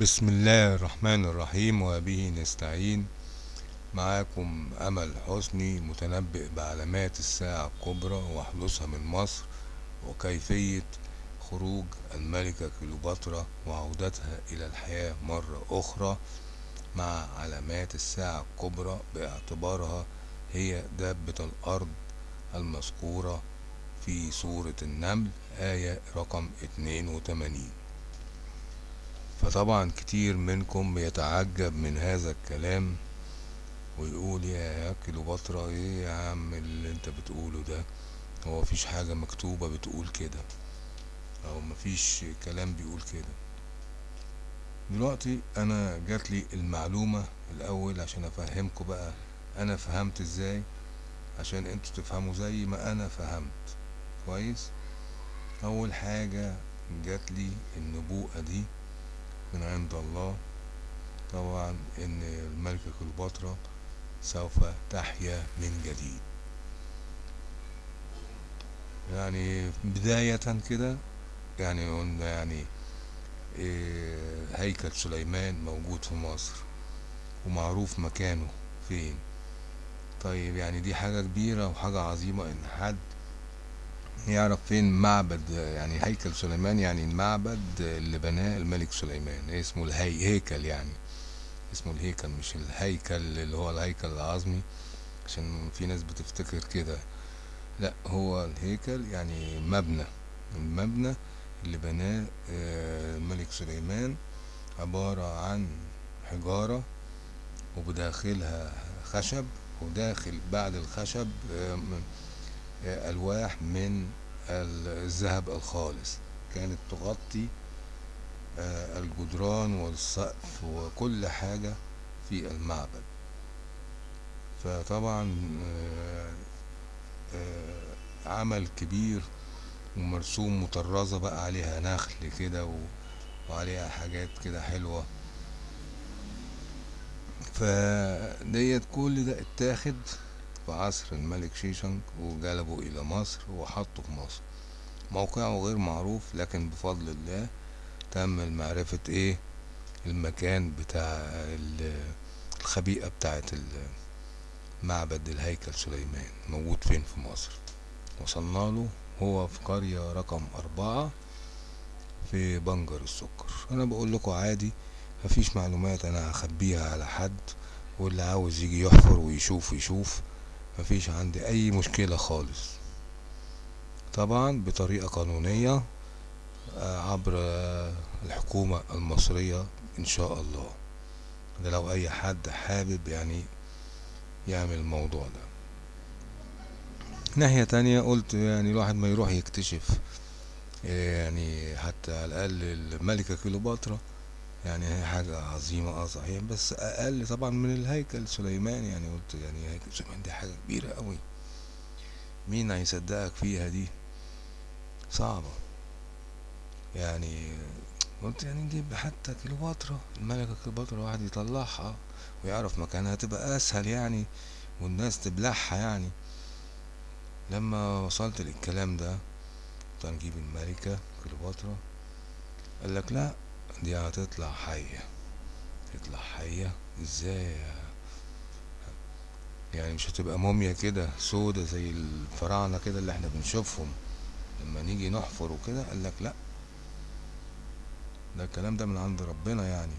بسم الله الرحمن الرحيم وبه نستعين. معاكم أمل حسني متنبئ بعلامات الساعة الكبرى وحدوثها من مصر وكيفية خروج الملكة كليوباترا وعودتها إلى الحياة مرة أخرى مع علامات الساعة الكبرى باعتبارها هي دابة الأرض المذكورة في سورة النمل آية رقم 82 فطبعا كتير منكم بيتعجب من هذا الكلام ويقول يا كليوباترا إيه يا عم اللي أنت بتقوله ده؟ هو مفيش حاجة مكتوبة بتقول كده أو مفيش كلام بيقول كده. دلوقتي أنا جاتلي المعلومة الأول عشان أفهمكم بقى أنا فهمت إزاي؟ عشان أنتوا تفهموا زي ما أنا فهمت. كويس؟ أول حاجة جاتلي النبوءة دي. من عند الله. طبعا إن الملكة كليوباترا سوف تحيا من جديد. يعني بداية كده يعني قلنا يعني إيه هيكل سليمان موجود في مصر ومعروف مكانه فين. طيب يعني دي حاجة كبيرة وحاجة عظيمة إن حد يعرف فين معبد يعني هيكل سليمان يعني المعبد اللي بناه الملك سليمان اسمه الهي هيكل يعني. اسمه الهيكل مش الهيكل اللي هو الهيكل العظمي عشان في ناس بتفتكر كده. لا هو الهيكل يعني مبنى المبنى اللي بناه الملك سليمان عبارة عن حجارة وبداخلها خشب وداخل بعد الخشب ألواح من الذهب الخالص. كانت تغطي الجدران والسقف وكل حاجة في المعبد. فطبعا عمل كبير ومرسوم مطرزة بقى عليها نخل كده وعليها حاجات كده حلوة. فديت كل ده اتاخد. في عصر الملك شيشنج وجلبه إلى مصر وحطه في مصر. موقعه غير معروف لكن بفضل الله تم معرفة إيه؟ المكان بتاع الخبيئة بتاعت معبد الهيكل سليمان موجود فين في مصر؟ وصلنا له هو في قرية رقم أربعة في بنجر السكر. أنا بقول لكم عادي مفيش معلومات أنا هخبيها على حد واللي عاوز يجي يحفر ويشوف يشوف. مفيش عندي أي مشكلة خالص. طبعا بطريقة قانونية عبر الحكومة المصرية إن شاء الله. ده لو أي حد حابب يعني يعمل الموضوع ده. ناحية تانية قلت يعني الواحد ما يروح يكتشف يعني حتى على الأقل الملكة كليوباترا يعني هي حاجة عظيمة آه صحيح. بس أقل طبعا من الهيكل سليمان يعني قلت يعني هيكل سليمان دي حاجة كبيرة قوي مين هيصدقك فيها دي؟ صعبة. يعني قلت يعني نجيب حتى كليوباترا الملكة كليوباترا واحد يطلعها ويعرف مكانها تبقى أسهل يعني والناس تبلعها يعني. لما وصلت للكلام ده قلت نجيب الملكة كليوباترا قال لك لا دي هتطلع حية. تطلع حية؟ إزاي؟ يعني مش هتبقى موميا كده سودة زي الفراعنة كده اللي إحنا بنشوفهم. لما نيجي نحفر وكده قال لك لأ. ده الكلام ده من عند ربنا يعني.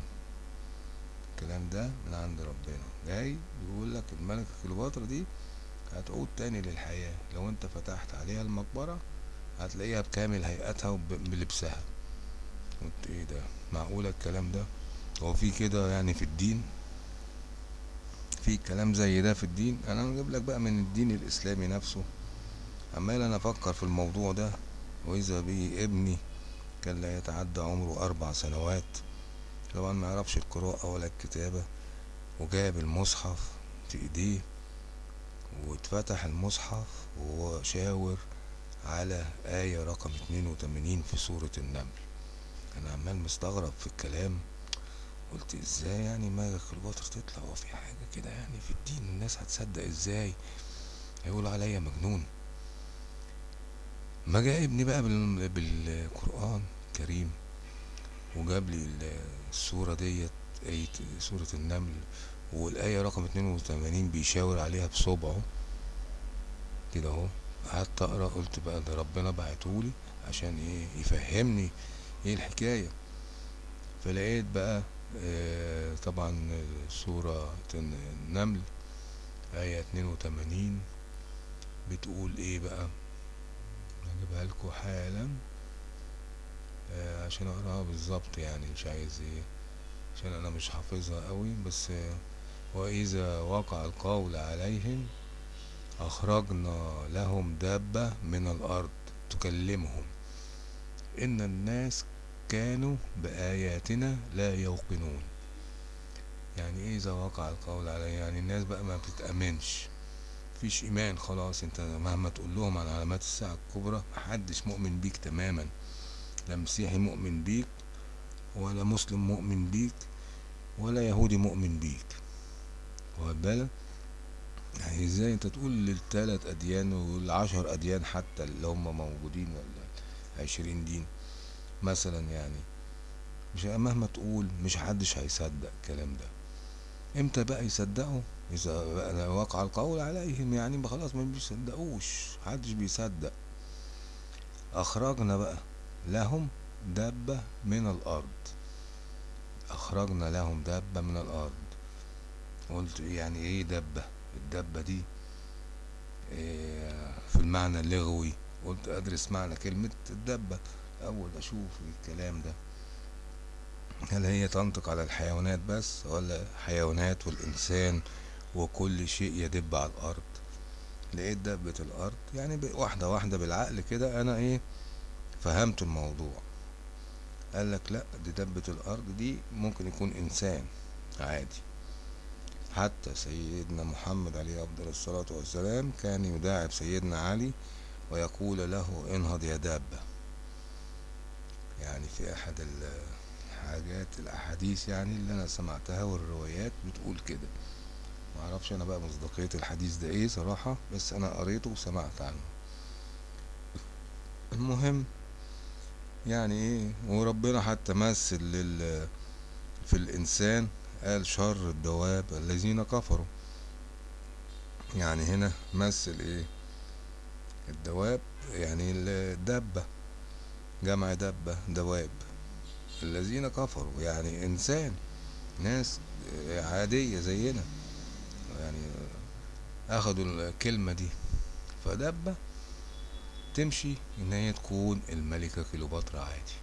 الكلام ده من عند ربنا. جاي بيقول لك الملكة كليوباترا دي هتعود تاني للحياة. لو أنت فتحت عليها المقبرة هتلاقيها بكامل هيئتها وبلبسها قلت إيه ده؟ معقولة الكلام ده؟ هو في كده يعني في الدين؟ في كلام زي ده في الدين؟ أنا هجيب لك بقى من الدين الإسلامي نفسه. عمال أنا أفكر في الموضوع ده وإذا بي ابني كان لا يتعدى عمره أربع سنوات طبعا ما يعرفش القراءة ولا الكتابة وجاب المصحف في إيديه واتفتح المصحف وهو شاور على آية رقم اتنين وتمانين في سورة النمل. أنا عمال مستغرب في الكلام. قلت إزاي يعني ملك كليوباترا تطلع هو في حاجة كده يعني؟ في الدين الناس هتصدق إزاي؟ هيقولوا عليا مجنون. ما جاء ابني بقى بالقرآن الكريم وجاب لي السورة ديت آية سورة النمل والآية رقم اتنين وتمانين بيشاور عليها بصبعه. كده أهو. قعدت أقرأ قلت بقى ده ربنا بعتهولي عشان إيه؟ يفهمني إيه الحكاية. فلقيت بقى آه طبعا سورة النمل آية اتنين وتمانين بتقول إيه بقى؟ هجيبها لكم حالا آه عشان أقراها بالظبط يعني مش عايز إيه عشان أنا مش حافظها قوي. بس آه وإذا وقع القول عليهم أخرجنا لهم دابة من الأرض تكلمهم. إن الناس كانوا بآياتنا لا يوقنون. يعني إيه إذا وقع القول عليه يعني الناس بقى ما بتتأمنش مفيش إيمان خلاص. أنت مهما تقول لهم عن علامات الساعة الكبرى محدش مؤمن بيك تماما. لا مسيحي مؤمن بيك ولا مسلم مؤمن بيك ولا يهودي مؤمن بيك. واخد بالك؟ يعني إزاي أنت تقول للتلات أديان والعشر أديان حتى اللي هم موجودين ولا عشرين دين؟ مثلا يعني. مش مهما تقول مش حدش هيصدق الكلام ده. إمتى بقى يصدقوا؟ إذا بقى وقع القول عليهم يعني خلاص ما بيصدقوش محدش بيصدق. أخرجنا بقى لهم دابة من الأرض. أخرجنا لهم دابة من الأرض. قلت يعني إيه دبة الدبة دي إيه في المعنى اللغوي. قلت أدرس معنى كلمة الدبة أول أشوف الكلام ده هل هي تنطق على الحيوانات بس ولا حيوانات والإنسان وكل شيء يدب على الأرض؟ لقيت دبة الأرض يعني واحدة واحدة بالعقل كده أنا إيه فهمت الموضوع. قال لك لأ دي دبة الأرض دي ممكن يكون إنسان عادي. حتى سيدنا محمد عليه أفضل الصلاة والسلام كان يداعب سيدنا علي ويقول له انهض يا دابة. يعني في أحد حاجات الأحاديث يعني اللي أنا سمعتها والروايات بتقول كده. معرفش أنا بقى مصداقية الحديث ده إيه صراحة بس أنا قريته وسمعت عنه. المهم يعني إيه وربنا حتى مثل لل في الإنسان قال شر الدواب الذين كفروا. يعني هنا مثل إيه؟ الدواب يعني الدبة جمع دبة دواب. الذين كفروا يعني إنسان ناس عادية زينا. يعني اخدوا الكلمة دي. فدبة تمشي إن هي تكون الملكة كليوباترا عادي.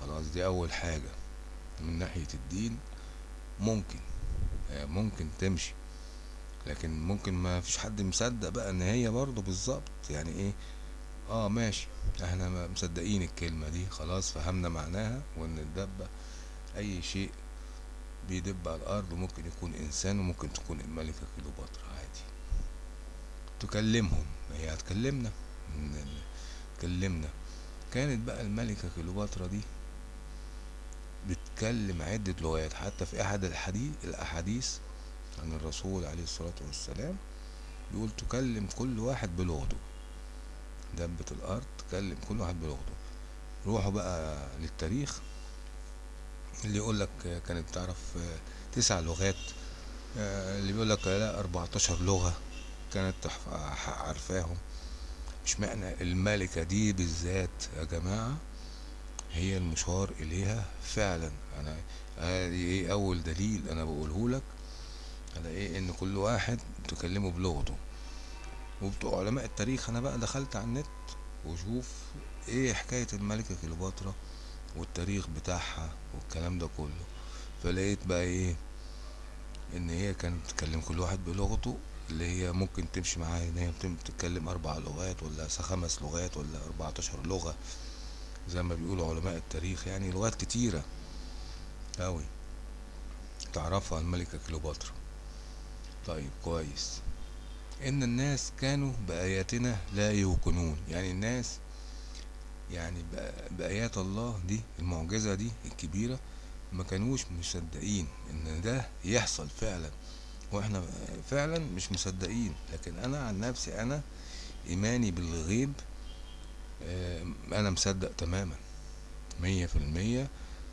خلاص دي أول حاجة. من ناحية الدين ممكن ممكن تمشي. لكن ممكن ما فيش حد مصدق بقى إن هي برضه بالظبط. يعني إيه؟ آه ماشي. إحنا مصدقين الكلمة دي خلاص فهمنا معناها وإن الدبة أي شيء بيدب على الأرض ممكن يكون إنسان وممكن تكون الملكة كليوباترا عادي. تكلمهم هي هتكلمنا. تكلمنا كانت بقى الملكة كليوباترا دي بتكلم عدة لغات. حتى في أحد الحديث الأحاديث عن الرسول عليه الصلاة والسلام بيقول تكلم كل واحد بلغته. دبة الأرض تكلم كل واحد بلغته. روحوا بقى للتاريخ اللي يقول لك كانت تعرف تسع لغات اللي بيقول لك لا 14 لغة كانت عارفاهم. مش معنى الملكة دي بالذات يا جماعة؟ هي المشار إليها فعلا. أنا إيه أول دليل أنا بقوله لك؟ على إيه؟ إن كل واحد تكلمه بلغته. وبتوع علماء التاريخ أنا بقى دخلت على النت وشوف إيه حكاية الملكة كليوباترا والتاريخ بتاعها والكلام ده كله. فلقيت بقى إيه إن هي كانت تتكلم كل واحد بلغته اللي هي ممكن تمشي معاها إن هي بتتكلم أربع لغات ولا خمس لغات ولا أربعتاشر لغة زي ما بيقولوا علماء التاريخ يعني لغات كتيرة أوي تعرفها الملكة كليوباترا. طيب كويس. إن الناس كانوا بآياتنا لا يوقنون. يعني الناس يعني بآيات الله دي المعجزة دي الكبيرة ما كانوش مصدقين إن ده يحصل فعلا. وإحنا فعلا مش مصدقين. لكن أنا عن نفسي أنا إيماني بالغيب أنا مصدق تماما. مية في المية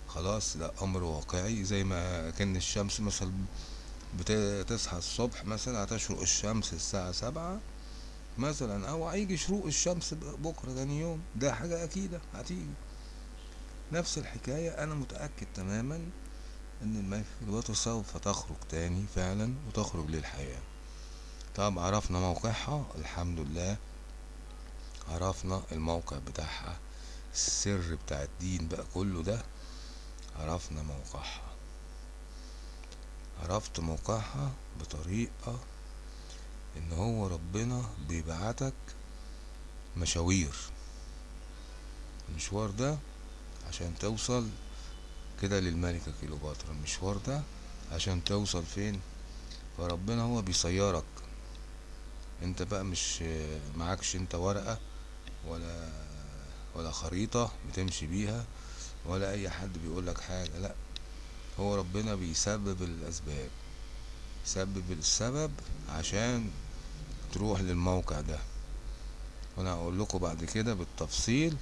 خلاص ده أمر واقعي. زي ما كان الشمس مثلا بتصحى الصبح مثلا هتشرق الشمس الساعة سبعة مثلا أو هيجي شروق الشمس بكرة تاني يوم. ده حاجة أكيدة هتيجي. نفس الحكاية أنا متأكد تماما إن الميكروبات سوف تخرج تاني فعلا وتخرج للحياة. طب عرفنا موقعها؟ الحمد لله. عرفنا الموقع بتاعها السر بتاع الدين بقى كله ده. عرفنا موقعها. عرفت موقعها بطريقة إن هو ربنا بيبعتك مشاوير. المشوار ده عشان توصل كده للملكة كيلوباترا المشوار ده عشان توصل فين؟ فربنا هو بيسيرك انت بقى مش معكش انت ورقة ولا ولا خريطة بتمشي بيها ولا أي حد بيقولك حاجة. لا هو ربنا بيسبب الأسباب يسبب السبب عشان تروح للموقع ده. وأنا هقول لكم بعد كده بالتفصيل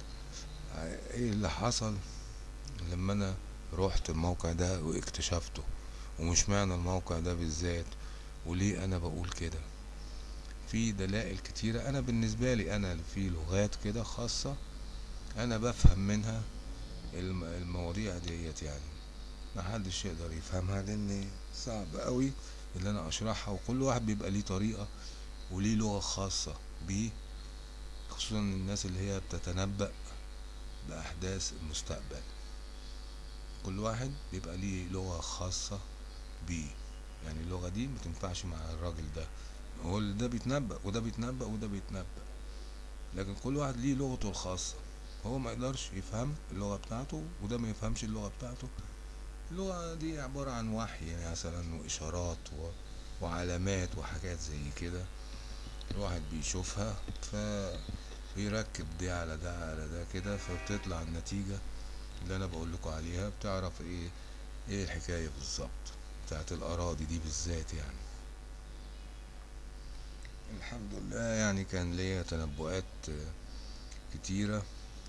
إيه اللي حصل لما أنا روحت الموقع ده واكتشفته. ومش معنى الموقع ده بالذات وليه أنا بقول كده. في دلائل كتيرة. أنا بالنسبة لي أنا في لغات كده خاصة أنا بفهم منها الم- المواضيع ديت يعني. محدش يقدر يفهمها لأن صعب قوي اللي أنا أشرحها وكل واحد بيبقى ليه طريقة وليه لغة خاصة بيه خصوصا الناس اللي هي بتتنبأ بأحداث المستقبل. كل واحد بيبقى ليه لغة خاصة بيه. يعني اللغة دي متنفعش مع الراجل ده. هو ده بيتنبأ وده بيتنبأ وده بيتنبأ. لكن كل واحد ليه لغته الخاصة. هو ما يقدرش يفهم اللغة بتاعته وده ما يفهمش اللغة بتاعته. اللغة دي عبارة عن وحي يعني مثلا وإشارات و... وعلامات وحاجات زي كده الواحد بيشوفها فبيركب دي على ده على ده كده فبتطلع النتيجة اللي أنا بقول لكم عليها بتعرف إيه إيه الحكاية بالظبط بتاعت الأراضي دي بالذات يعني. الحمد لله يعني كان ليا تنبؤات كتيرة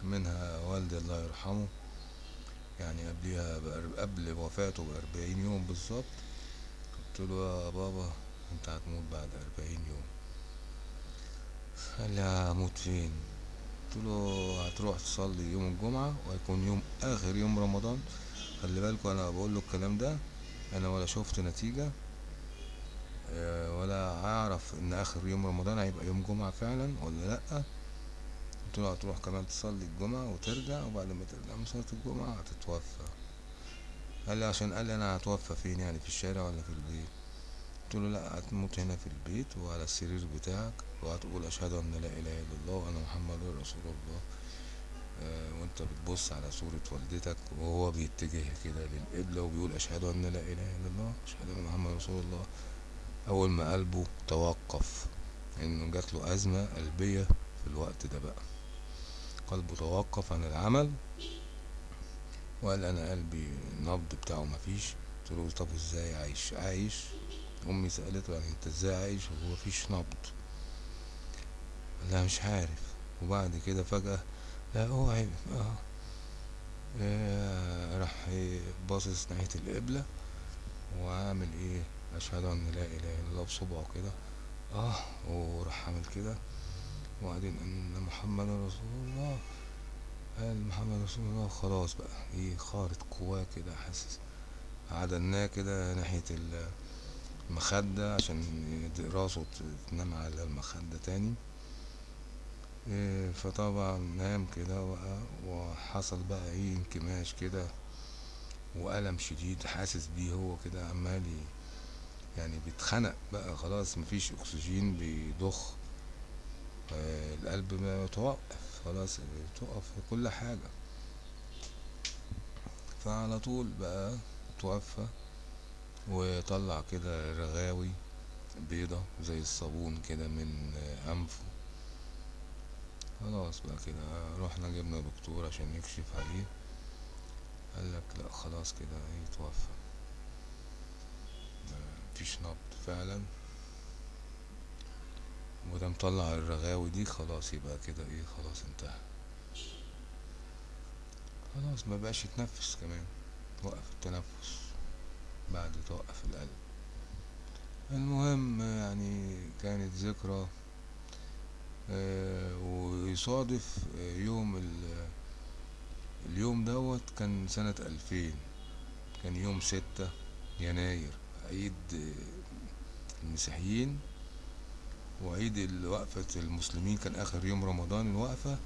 منها والدي الله يرحمه يعني قبليها قبل وفاته بأربعين يوم بالظبط قلت له يا بابا أنت هتموت بعد أربعين يوم. قال لي هموت فين؟ قلت له هتروح تصلي يوم الجمعة وهيكون يوم آخر يوم رمضان. خلي بالكوا أنا بقول له الكلام ده أنا ولا شفت نتيجة آه، ولا هعرف إن آخر يوم رمضان هيبقى يوم جمعة فعلا ولا لأ. قلت له هتروح كمان تصلي الجمعة وترجع وبعد ما ترجع من صلاة الجمعة هتتوفى. قال لي عشان قال لي أنا هتوفى فين يعني في الشارع ولا في البيت؟ قلت له لا هتموت هنا في البيت وعلى السرير بتاعك وهتقول أشهد أن لا إله إلا الله وأنا محمد رسول الله. آه، وأنت بتبص على صورة والدتك وهو بيتجه كده للقبلة وبيقول أشهد أن لا إله إلا الله أشهد أن محمد رسول الله. أول ما قلبه توقف إنه جات له أزمة قلبية في الوقت ده بقى. قلبه توقف عن العمل وقال أنا قلبي النبض بتاعه مفيش. قلت له طب إزاي عايش؟ عايش. أمي سألته يعني أنت إزاي عايش وهو مفيش نبض. لها مش عارف. وبعد كده فجأة لا اوعي آه. آه، راح باصص ناحية القبلة وعامل إيه؟ أشهد أن لا إله إلا الله بصبعه كده. آه. وراح عامل كده. وبعدين أن محمد رسول الله قال محمد رسول الله خلاص بقى إيه خارط قواه كده حاسس عدلناه كده ناحية ال- المخدة عشان راسه تنام على المخدة تاني. إيه، فطبعا نام كده بقى وحصل بقى إيه انكماش كده وألم شديد حاسس بيه هو كده عمال يعني بيتخنق بقى خلاص مفيش أكسجين بيضخ. القلب ما توقف خلاص توقف كل حاجة. فعلى طول بقى توفى وطلع كده رغاوي بيضة زي الصابون كده من أنفه. خلاص بقى كده رحنا جبنا دكتور عشان يكشف عليه. قال لك لا خلاص كده يتوفى مفيش نبض فعلا. وده مطلع الرغاوي دي خلاص يبقى كده إيه خلاص انتهى. خلاص ما بقاش يتنفس كمان توقف التنفس بعد توقف القلب. المهم يعني كانت ذكرى آه، ويصادف آه، يوم ال- اليوم دوت كان سنة ألفين كان يوم ستة يناير عيد آه، المسيحيين. وعيد وقفة المسلمين كان آخر يوم رمضان الوقفة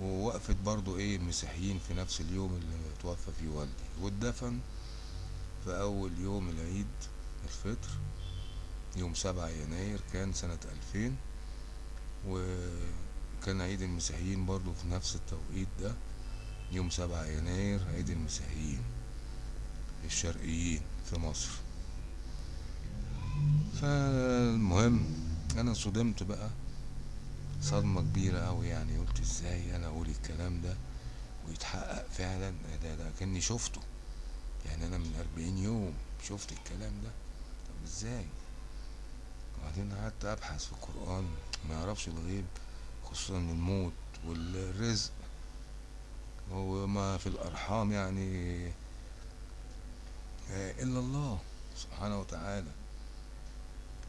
ووقفة برضو إيه المسيحيين في نفس اليوم اللي توفى فيه والدي. واتدفن في أول يوم العيد الفطر يوم سبعة يناير كان سنة ألفين وكان عيد المسيحيين برضو في نفس التوقيت ده يوم سبعة يناير عيد المسيحيين الشرقيين في مصر. فالمهم أنا صدمت بقى. صدمة كبيرة أوي يعني. قلت إزاي أنا أقول الكلام ده ويتحقق فعلا؟ ده ده كأني شفته. يعني أنا من أربعين يوم شفت الكلام ده. طب إزاي؟ وبعدين قعدت أبحث في القرآن. ما يعرفش الغيب خصوصا الموت والرزق. وما في الأرحام يعني إلا الله سبحانه وتعالى.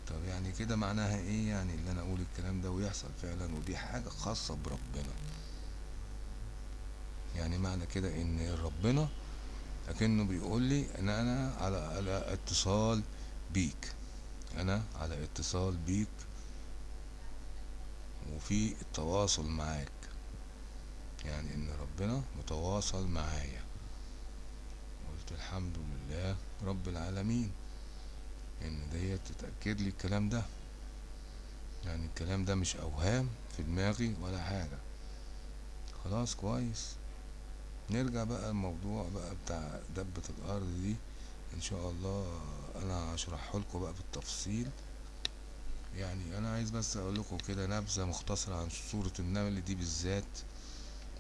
طب يعني كده معناها إيه؟ يعني اللي أنا أقول الكلام ده ويحصل فعلا ودي حاجة خاصة بربنا. يعني معنى كده إن ربنا لكنه بيقول لي إن أنا على على اتصال بيك. أنا على اتصال بيك وفي التواصل معاك. يعني إن ربنا متواصل معايا. قلت الحمد لله رب العالمين. إن ديت تتأكد لي الكلام ده. يعني الكلام ده مش أوهام في دماغي ولا حاجة. خلاص كويس. نرجع بقى الموضوع بقى بتاع دبة الأرض دي. إن شاء الله أنا هشرحه لكم بقى بالتفصيل. يعني أنا عايز بس أقول لكم كده نبذة مختصرة عن سورة النمل دي بالذات.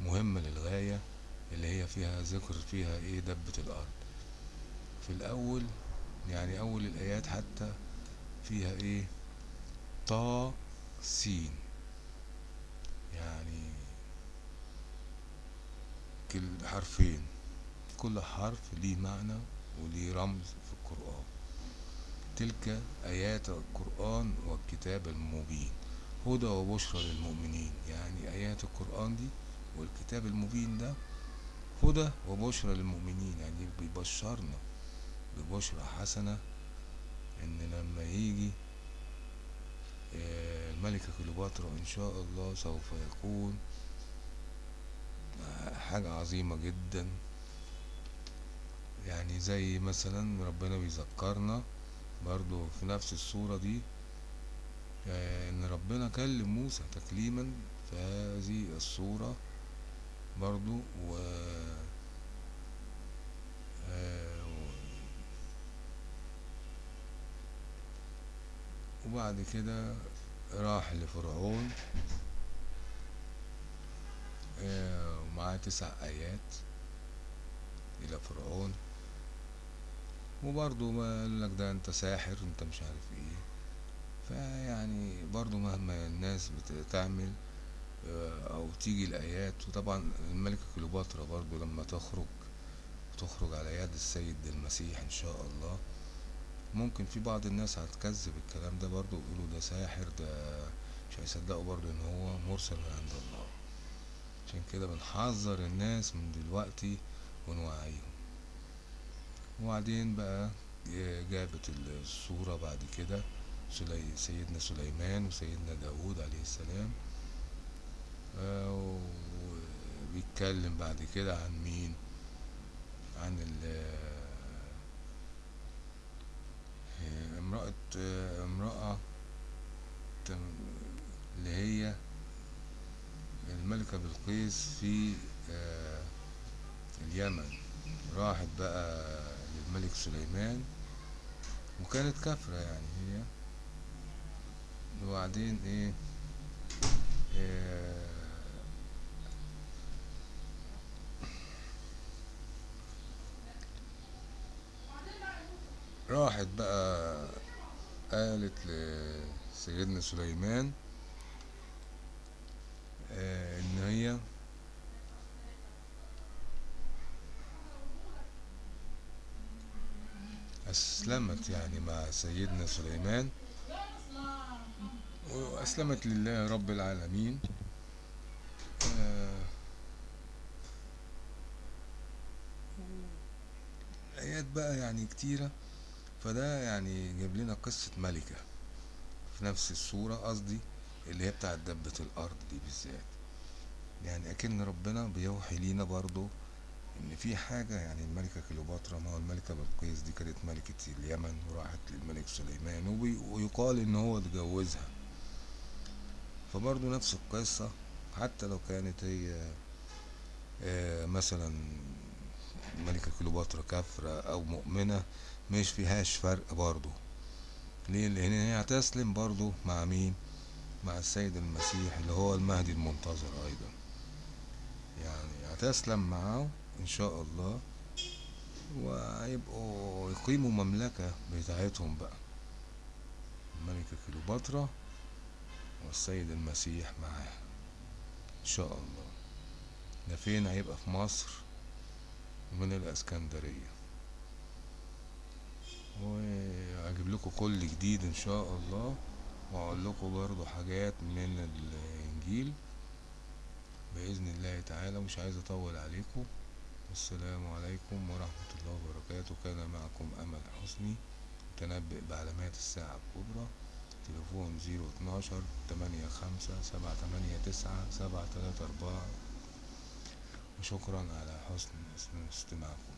مهمة للغاية اللي هي فيها ذكر فيها إيه دبة الأرض. في الأول يعني أول الآيات حتى فيها إيه؟ طا سين يعني كل حرفين. كل حرف ليه معنى وليه رمز في القرآن. تلك آيات القرآن والكتاب المبين. هدى وبشرى للمؤمنين. يعني آيات القرآن دي والكتاب المبين ده هدى وبشرى للمؤمنين. يعني بيبشرنا. ببشرى حسنة إن لما يجي آه، الملكة كليوباترا إن شاء الله سوف يكون آه، حاجة عظيمة جدا. يعني زي مثلا ربنا بيذكرنا برضو في نفس الصورة دي آه، إن ربنا كلم موسى تكليما في هذه الصورة برضو و آه، وبعد كده راح لفرعون آه، ومعاه تسع آيات إلى فرعون. وبرضه ما قال لك ده أنت ساحر أنت مش عارف إيه. فيعني برضه مهما الناس بتعمل آه، أو تيجي الآيات وطبعا الملكة كليوباترا برضه لما تخرج تخرج على يد السيد المسيح إن شاء الله ممكن في بعض الناس هتكذب الكلام ده برضه ويقولوا ده ساحر ده مش هيصدقوا برضه إن هو مرسل من عند الله. عشان كده بنحذر الناس من دلوقتي ونوعيهم. وبعدين بقى جابت الصورة بعد كده سيدنا سليمان وسيدنا داود عليه السلام. آه، وبيتكلم بعد كده عن مين؟ عن امرأة آه، امرأة تم- اللي هي الملكة بلقيس في آه، اليمن. راحت بقى للملك سليمان وكانت كافرة يعني هي. وبعدين إيه؟ آه، راحت بقى قالت لسيدنا سليمان آه، إن هي أسلمت يعني مع سيدنا سليمان وأسلمت لله رب العالمين. آه، آيات بقى يعني كتيرة. فده يعني جاب لنا قصة ملكة في نفس الصورة قصدي اللي هي بتاعت دبة الأرض دي بالذات. يعني أكن ربنا بيوحي لينا برضو إن في حاجة يعني الملكة كليوباترا ما هو الملكة بلقيس دي كانت ملكة اليمن وراحت للملك سليمان ويقال إن هو اتجوزها. فبرضو نفس القصة حتى لو كانت هي آه، مثلا الملكة كليوباترا كافرة أو مؤمنة مش فيهاش فرق برضو ليه؟ لأن هي هتسلم برضو مع مين؟ مع السيد المسيح اللي هو المهدي المنتظر أيضا. يعني هتسلم معاه إن شاء الله وهيبقوا يقيموا مملكة بتاعتهم بقى. الملكة كليوباترا والسيد المسيح معاه. إن شاء الله. ده فين هيبقى؟ في مصر من الإسكندرية. وهجيب لكم كل جديد إن شاء الله وأقول لكم برضو حاجات من الإنجيل. بإذن الله تعالى مش عايز أطول عليكم. السلام عليكم ورحمة الله وبركاته. كان معكم أمل حسني متنبئ بعلامات الساعة الكبرى. تليفون زيرو اتناشر تمانية خمسة سبعة تمانية تسعة سبعة تلاتة أربعة. وشكرا على حسن استماعكم.